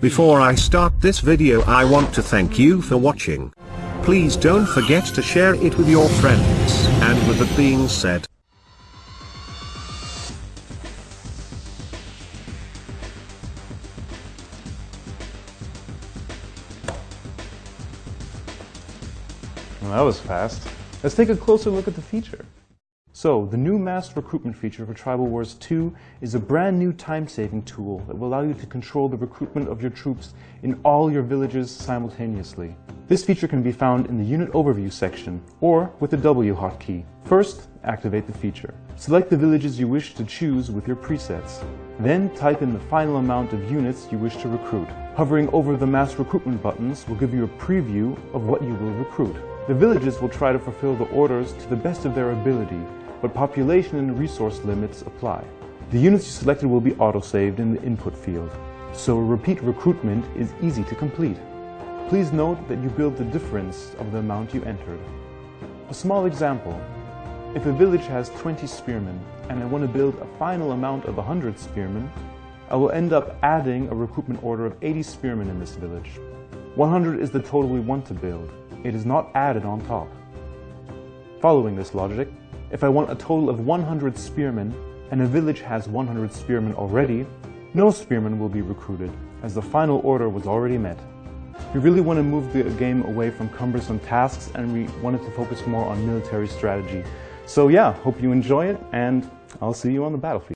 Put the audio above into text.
Before I start this video I want to thank you for watching. Please don't forget to share it with your friends. And with that being said, that was fast. Let's take a closer look at the feature. So, the new mass recruitment feature for Tribal Wars 2 is a brand new time-saving tool that will allow you to control the recruitment of your troops in all your villages simultaneously. This feature can be found in the Unit Overview section, or with the W hotkey. First, activate the feature. Select the villages you wish to choose with your presets. Then type in the final amount of units you wish to recruit. Hovering over the mass recruitment buttons will give you a preview of what you will recruit. The villages will try to fulfill the orders to the best of their ability, but population and resource limits apply. The units you selected will be autosaved in the input field, so repeat recruitment is easy to complete. Please note that you build the difference of the amount you entered. A small example. If a village has 20 spearmen and I want to build a final amount of 100 spearmen, I will end up adding a recruitment order of 80 spearmen in this village. 100 is the total we want to build. It is not added on top. Following this logic, if I want a total of 100 spearmen, and a village has 100 spearmen already, no spearmen will be recruited, as the final order was already met. We really want to move the game away from cumbersome tasks and we wanted to focus more on military strategy. So yeah, hope you enjoy it and I'll see you on the battlefield.